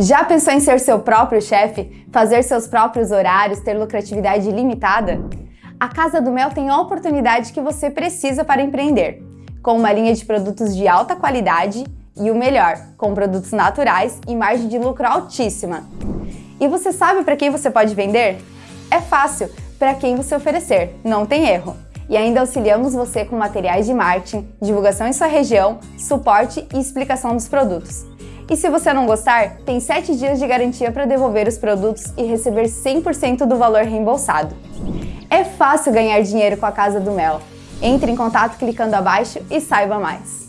Já pensou em ser seu próprio chefe, fazer seus próprios horários, ter lucratividade ilimitada? A Casa do Mel tem a oportunidade que você precisa para empreender, com uma linha de produtos de alta qualidade e o melhor, com produtos naturais e margem de lucro altíssima. E você sabe para quem você pode vender? É fácil, para quem você oferecer, não tem erro. E ainda auxiliamos você com materiais de marketing, divulgação em sua região, suporte e explicação dos produtos. E se você não gostar, tem 7 dias de garantia para devolver os produtos e receber 100% do valor reembolsado. É fácil ganhar dinheiro com a Casa do Mel. Entre em contato clicando abaixo e saiba mais.